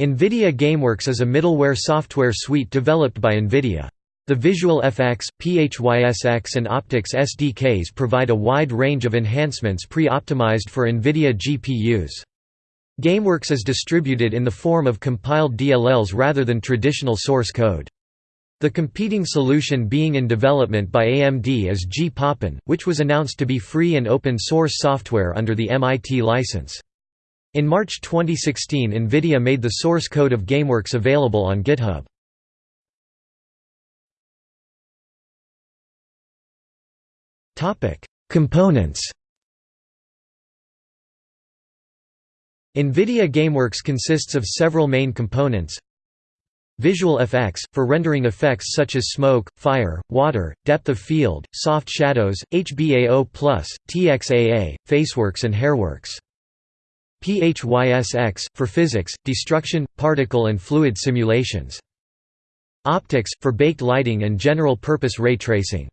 NVIDIA GameWorks is a middleware software suite developed by NVIDIA. The Visual FX, PHYSX and OptiX SDKs provide a wide range of enhancements pre-optimized for NVIDIA GPUs. GameWorks is distributed in the form of compiled DLLs rather than traditional source code. The competing solution being in development by AMD is GPUOpen, which was announced to be free and open source software under the MIT license. In March 2016 NVIDIA made the source code of GameWorks available on GitHub. Components NVIDIA GameWorks consists of several main components Visual FX, for rendering effects such as smoke, fire, water, depth of field, soft shadows, HBAO+, TXAA, faceworks and hairworks. PHYSX, for physics, destruction, particle and fluid simulations. OptiX, for baked lighting and general-purpose ray tracing.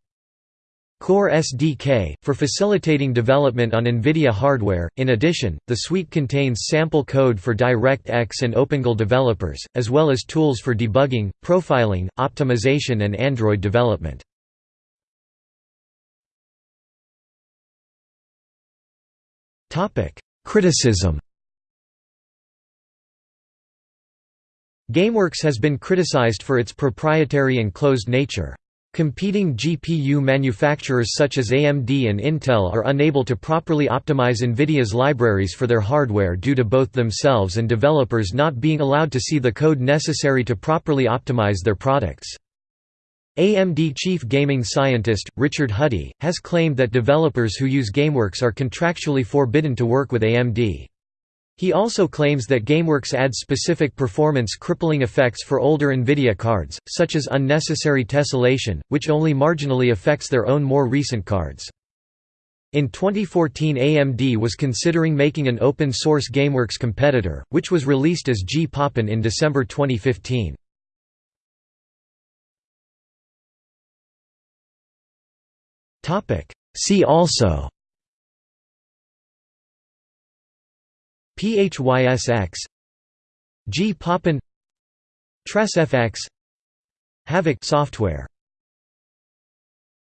Core SDK, for facilitating development on NVIDIA hardware. In addition, the suite contains sample code for DirectX and OpenGL developers, as well as tools for debugging, profiling, optimization and Android development. Criticism GameWorks has been criticized for its proprietary and closed nature. Competing GPU manufacturers such as AMD and Intel are unable to properly optimize NVIDIA's libraries for their hardware due to both themselves and developers not being allowed to see the code necessary to properly optimize their products. AMD chief gaming scientist, Richard Huddy, has claimed that developers who use GameWorks are contractually forbidden to work with AMD. He also claims that GameWorks adds specific performance-crippling effects for older NVIDIA cards, such as unnecessary tessellation, which only marginally affects their own more recent cards. In 2014 AMD was considering making an open-source GameWorks competitor, which was released as GPUOpen in December 2015. See also. PHYSX GPUOpen TressFX Havok software